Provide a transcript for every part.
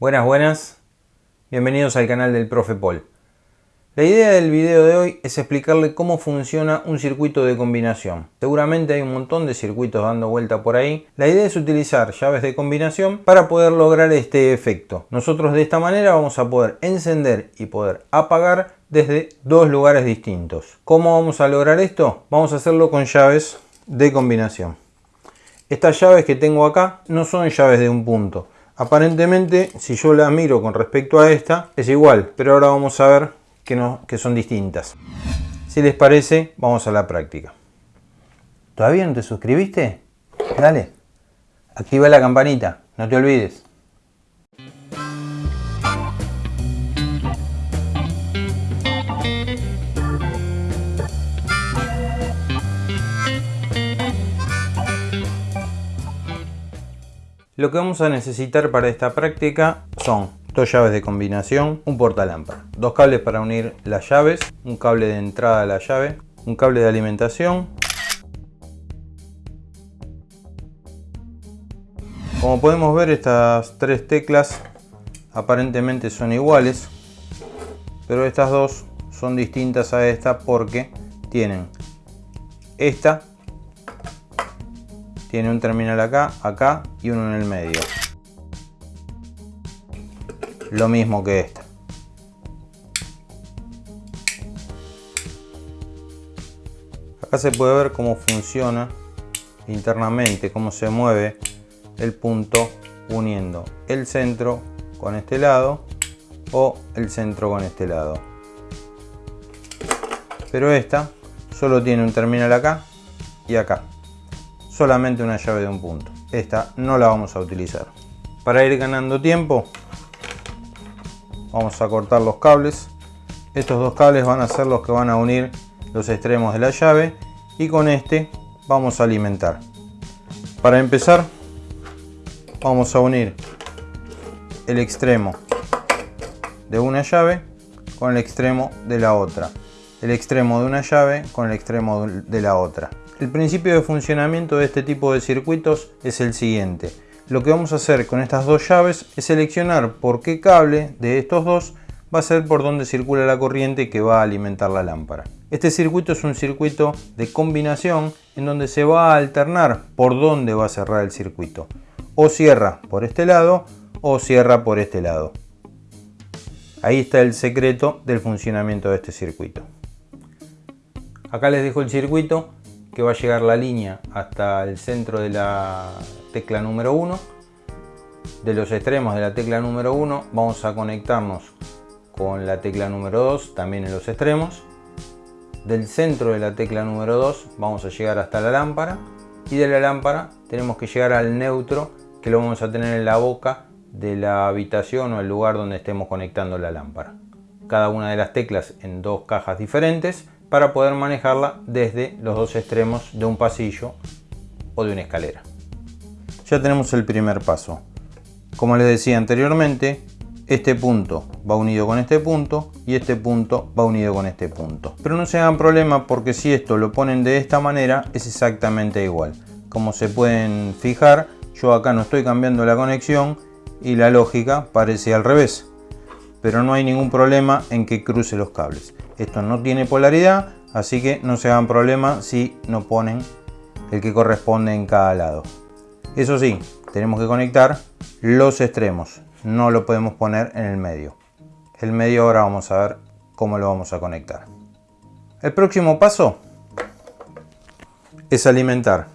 Buenas, buenas. Bienvenidos al canal del Profe Paul. La idea del video de hoy es explicarle cómo funciona un circuito de combinación. Seguramente hay un montón de circuitos dando vuelta por ahí. La idea es utilizar llaves de combinación para poder lograr este efecto. Nosotros de esta manera vamos a poder encender y poder apagar desde dos lugares distintos. ¿Cómo vamos a lograr esto? Vamos a hacerlo con llaves de combinación. Estas llaves que tengo acá no son llaves de un punto. Aparentemente, si yo la miro con respecto a esta, es igual, pero ahora vamos a ver que, no, que son distintas. Si les parece, vamos a la práctica. ¿Todavía no te suscribiste? Dale, activa la campanita, no te olvides. Lo que vamos a necesitar para esta práctica son dos llaves de combinación, un portalámpara, dos cables para unir las llaves, un cable de entrada a la llave, un cable de alimentación. Como podemos ver estas tres teclas aparentemente son iguales, pero estas dos son distintas a esta porque tienen esta tiene un terminal acá, acá y uno en el medio lo mismo que esta. Acá se puede ver cómo funciona internamente, cómo se mueve el punto uniendo el centro con este lado o el centro con este lado. Pero esta solo tiene un terminal acá y acá. Solamente una llave de un punto. Esta no la vamos a utilizar. Para ir ganando tiempo vamos a cortar los cables estos dos cables van a ser los que van a unir los extremos de la llave y con este vamos a alimentar para empezar vamos a unir el extremo de una llave con el extremo de la otra el extremo de una llave con el extremo de la otra el principio de funcionamiento de este tipo de circuitos es el siguiente lo que vamos a hacer con estas dos llaves es seleccionar por qué cable de estos dos va a ser por donde circula la corriente que va a alimentar la lámpara. Este circuito es un circuito de combinación en donde se va a alternar por dónde va a cerrar el circuito. O cierra por este lado o cierra por este lado. Ahí está el secreto del funcionamiento de este circuito. Acá les dejo el circuito que va a llegar la línea hasta el centro de la tecla número 1. De los extremos de la tecla número 1 vamos a conectarnos con la tecla número 2 también en los extremos. Del centro de la tecla número 2 vamos a llegar hasta la lámpara y de la lámpara tenemos que llegar al neutro que lo vamos a tener en la boca de la habitación o el lugar donde estemos conectando la lámpara. Cada una de las teclas en dos cajas diferentes para poder manejarla desde los dos extremos de un pasillo o de una escalera. Ya tenemos el primer paso. Como les decía anteriormente, este punto va unido con este punto y este punto va unido con este punto. Pero no se hagan problema porque si esto lo ponen de esta manera es exactamente igual. Como se pueden fijar, yo acá no estoy cambiando la conexión y la lógica parece al revés. Pero no hay ningún problema en que cruce los cables. Esto no tiene polaridad, así que no se hagan problema si no ponen el que corresponde en cada lado. Eso sí, tenemos que conectar los extremos, no lo podemos poner en el medio. El medio ahora vamos a ver cómo lo vamos a conectar. El próximo paso es alimentar.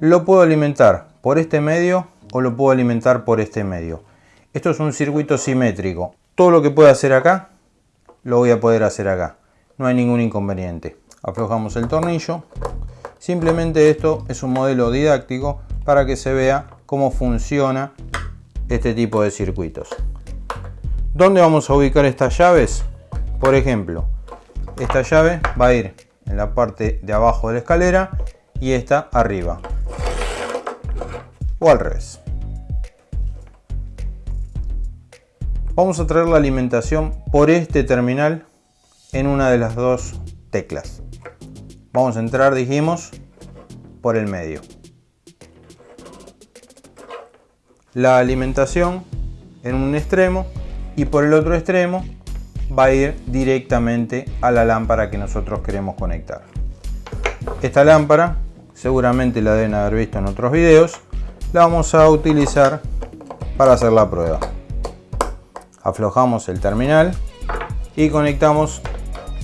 Lo puedo alimentar por este medio o lo puedo alimentar por este medio. Esto es un circuito simétrico. Todo lo que pueda hacer acá lo voy a poder hacer acá. No hay ningún inconveniente. Aflojamos el tornillo. Simplemente esto es un modelo didáctico para que se vea cómo funciona este tipo de circuitos. ¿Dónde vamos a ubicar estas llaves? Por ejemplo, esta llave va a ir en la parte de abajo de la escalera y esta arriba. O al revés. Vamos a traer la alimentación por este terminal en una de las dos teclas. Vamos a entrar, dijimos, por el medio. La alimentación en un extremo y por el otro extremo va a ir directamente a la lámpara que nosotros queremos conectar. Esta lámpara, seguramente la deben haber visto en otros videos, la vamos a utilizar para hacer la prueba. Aflojamos el terminal y conectamos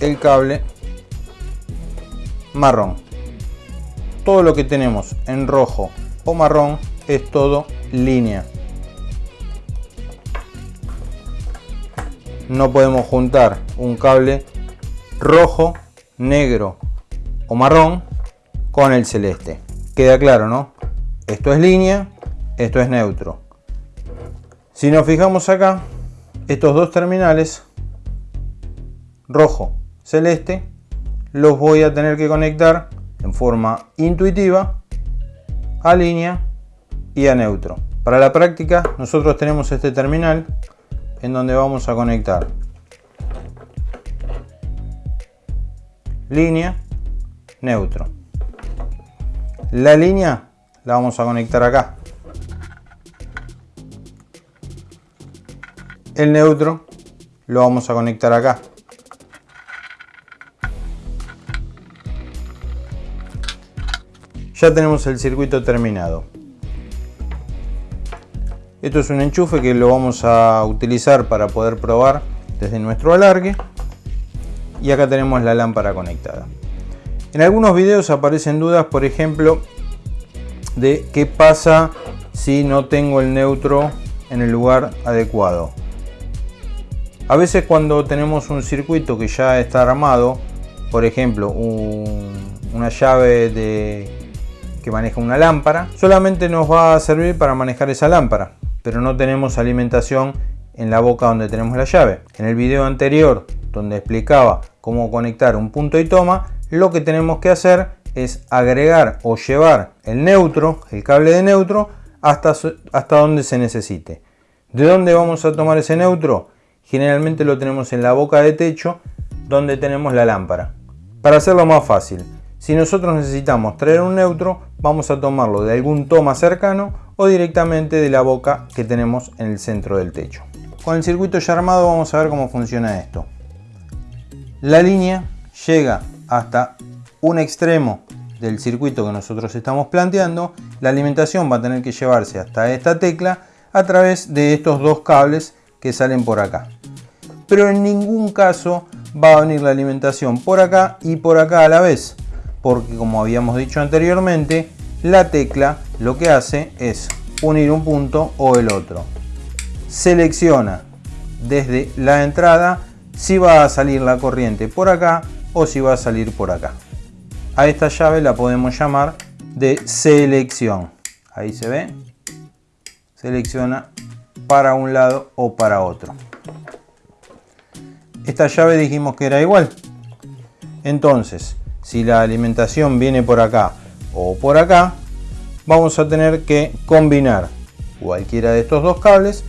el cable marrón. Todo lo que tenemos en rojo o marrón es todo línea. No podemos juntar un cable rojo, negro o marrón con el celeste. Queda claro, ¿no? Esto es línea, esto es neutro. Si nos fijamos acá, estos dos terminales, rojo, celeste, los voy a tener que conectar en forma intuitiva a línea y a neutro. Para la práctica nosotros tenemos este terminal en donde vamos a conectar línea, neutro. La línea la vamos a conectar acá. El neutro lo vamos a conectar acá. Ya tenemos el circuito terminado. Esto es un enchufe que lo vamos a utilizar para poder probar desde nuestro alargue. Y acá tenemos la lámpara conectada. En algunos videos aparecen dudas, por ejemplo, de qué pasa si no tengo el neutro en el lugar adecuado. A veces cuando tenemos un circuito que ya está armado, por ejemplo, una llave de, que maneja una lámpara, solamente nos va a servir para manejar esa lámpara pero no tenemos alimentación en la boca donde tenemos la llave. En el video anterior, donde explicaba cómo conectar un punto y toma, lo que tenemos que hacer es agregar o llevar el neutro, el cable de neutro, hasta, hasta donde se necesite. ¿De dónde vamos a tomar ese neutro? Generalmente lo tenemos en la boca de techo, donde tenemos la lámpara. Para hacerlo más fácil, si nosotros necesitamos traer un neutro, vamos a tomarlo de algún toma cercano o directamente de la boca que tenemos en el centro del techo. Con el circuito ya armado vamos a ver cómo funciona esto. La línea llega hasta un extremo del circuito que nosotros estamos planteando. La alimentación va a tener que llevarse hasta esta tecla a través de estos dos cables que salen por acá. Pero en ningún caso va a venir la alimentación por acá y por acá a la vez porque como habíamos dicho anteriormente, la tecla lo que hace es unir un punto o el otro. Selecciona desde la entrada si va a salir la corriente por acá o si va a salir por acá. A esta llave la podemos llamar de selección. Ahí se ve. Selecciona para un lado o para otro. Esta llave dijimos que era igual. Entonces, si la alimentación viene por acá o por acá, vamos a tener que combinar cualquiera de estos dos cables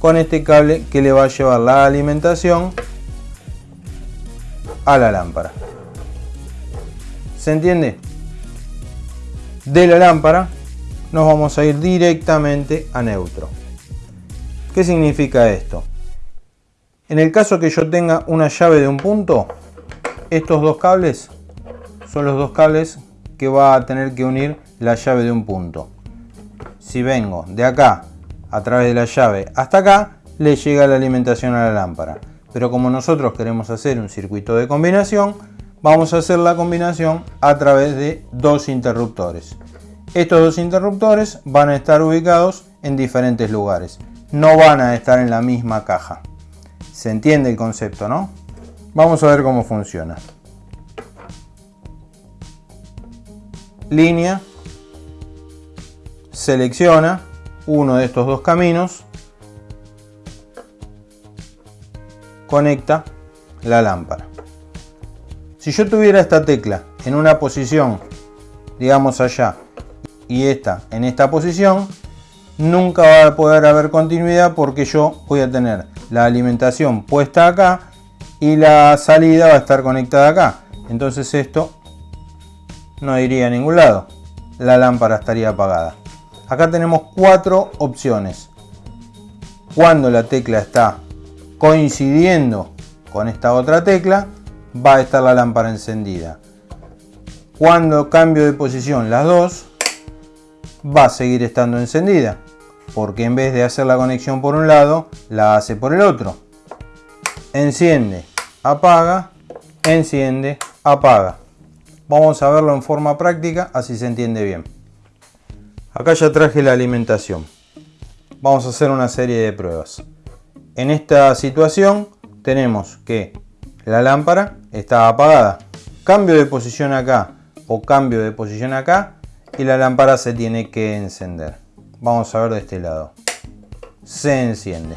con este cable que le va a llevar la alimentación a la lámpara. ¿Se entiende? De la lámpara nos vamos a ir directamente a neutro. ¿Qué significa esto? En el caso que yo tenga una llave de un punto, estos dos cables son los dos cables que va a tener que unir la llave de un punto. Si vengo de acá a través de la llave hasta acá, le llega la alimentación a la lámpara. Pero como nosotros queremos hacer un circuito de combinación, vamos a hacer la combinación a través de dos interruptores. Estos dos interruptores van a estar ubicados en diferentes lugares. No van a estar en la misma caja. ¿Se entiende el concepto, no? Vamos a ver cómo funciona. Línea, selecciona uno de estos dos caminos, conecta la lámpara. Si yo tuviera esta tecla en una posición, digamos allá, y esta en esta posición, nunca va a poder haber continuidad porque yo voy a tener la alimentación puesta acá y la salida va a estar conectada acá. Entonces esto no iría a ningún lado. La lámpara estaría apagada. Acá tenemos cuatro opciones. Cuando la tecla está coincidiendo con esta otra tecla, va a estar la lámpara encendida. Cuando cambio de posición las dos, va a seguir estando encendida, porque en vez de hacer la conexión por un lado, la hace por el otro. Enciende, apaga, enciende, apaga. Vamos a verlo en forma práctica, así se entiende bien. Acá ya traje la alimentación. Vamos a hacer una serie de pruebas. En esta situación tenemos que la lámpara está apagada. Cambio de posición acá o cambio de posición acá y la lámpara se tiene que encender. Vamos a ver de este lado. Se enciende.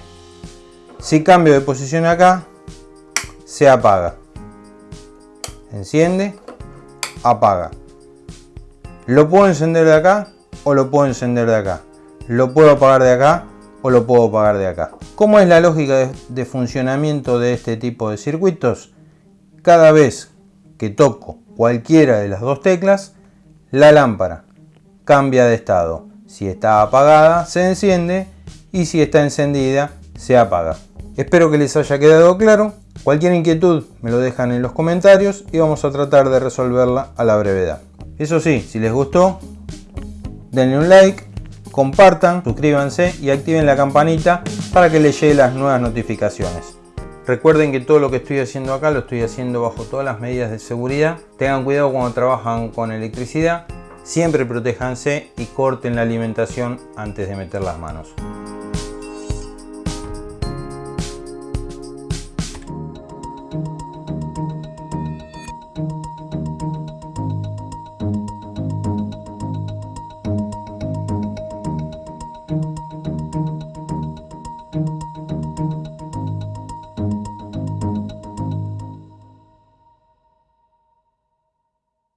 Si cambio de posición acá, se apaga. Enciende, apaga. Lo puedo encender de acá o lo puedo encender de acá. Lo puedo apagar de acá o lo puedo apagar de acá. ¿Cómo es la lógica de, funcionamiento de este tipo de circuitos? Cada vez que toco cualquiera de las dos teclas, la lámpara cambia de estado. Si está apagada, se enciende y si está encendida, se apaga. Espero que les haya quedado claro. Cualquier inquietud me lo dejan en los comentarios y vamos a tratar de resolverla a la brevedad. Eso sí, si les gustó, denle un like, compartan, suscríbanse y activen la campanita para que les lleguen las nuevas notificaciones. Recuerden que todo lo que estoy haciendo acá lo estoy haciendo bajo todas las medidas de seguridad. Tengan cuidado cuando trabajan con electricidad. Siempre protéjanse y corten la alimentación antes de meter las manos.